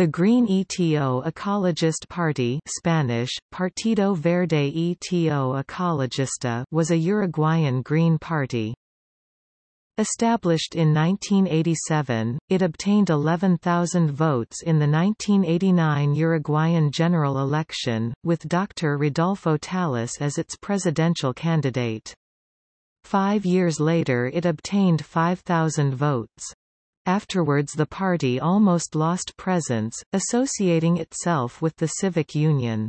The Green ETO Ecologist Party Spanish, Partido Verde ETO Ecologista was a Uruguayan Green Party. Established in 1987, it obtained 11,000 votes in the 1989 Uruguayan general election, with Dr. Rodolfo Tálice as its presidential candidate. Five years later it obtained 5,000 votes. Afterwards the party almost lost presence, associating itself with the Civic Union.